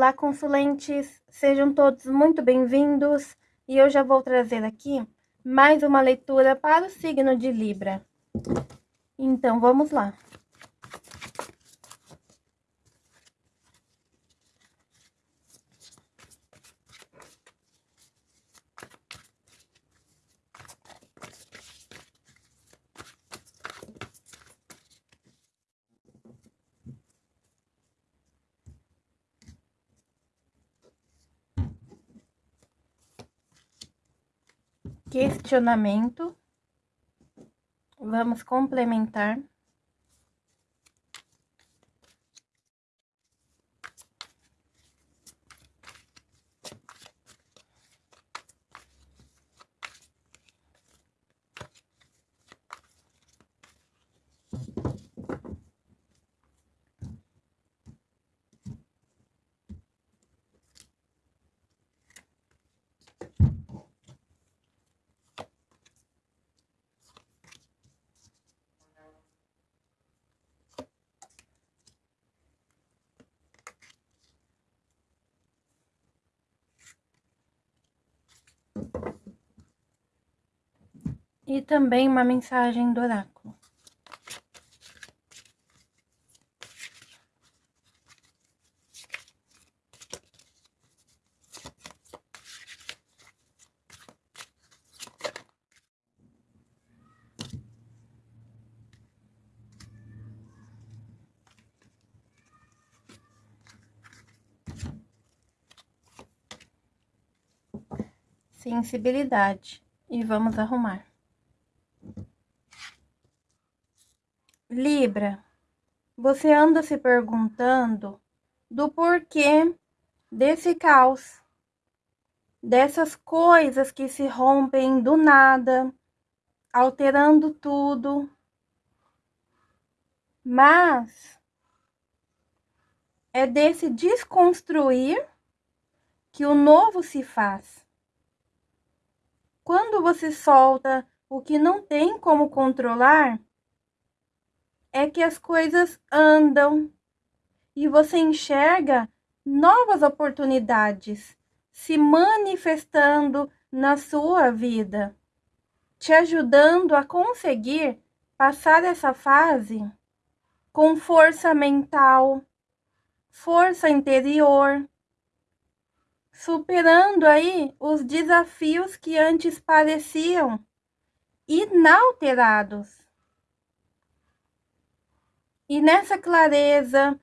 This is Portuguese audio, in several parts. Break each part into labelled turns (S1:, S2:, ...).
S1: Olá, consulentes! Sejam todos muito bem-vindos e eu já vou trazer aqui mais uma leitura para o signo de Libra. Então, vamos lá. Questionamento. Vamos complementar. E também uma mensagem do oráculo. Sensibilidade e vamos arrumar. Libra, você anda se perguntando do porquê desse caos, dessas coisas que se rompem do nada, alterando tudo. Mas é desse desconstruir que o novo se faz. Quando você solta o que não tem como controlar, é que as coisas andam. E você enxerga novas oportunidades se manifestando na sua vida, te ajudando a conseguir passar essa fase com força mental, força interior, superando aí os desafios que antes pareciam inalterados. E nessa clareza,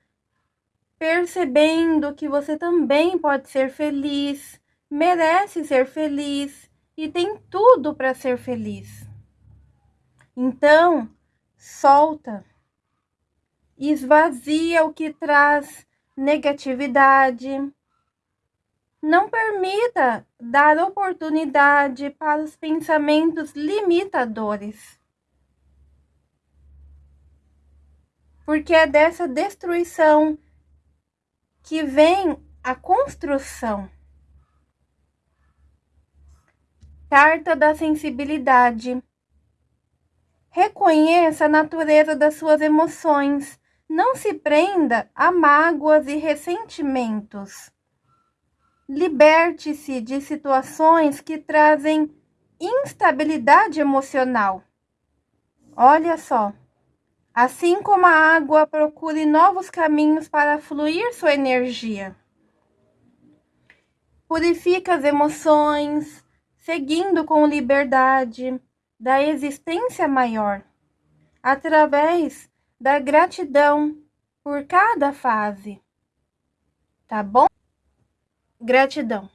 S1: percebendo que você também pode ser feliz, merece ser feliz e tem tudo para ser feliz. Então, solta, esvazia o que traz negatividade. Não permita dar oportunidade para os pensamentos limitadores. porque é dessa destruição que vem a construção. Carta da sensibilidade. Reconheça a natureza das suas emoções. Não se prenda a mágoas e ressentimentos. Liberte-se de situações que trazem instabilidade emocional. Olha só. Assim como a água, procure novos caminhos para fluir sua energia. Purifica as emoções, seguindo com liberdade da existência maior, através da gratidão por cada fase. Tá bom? Gratidão.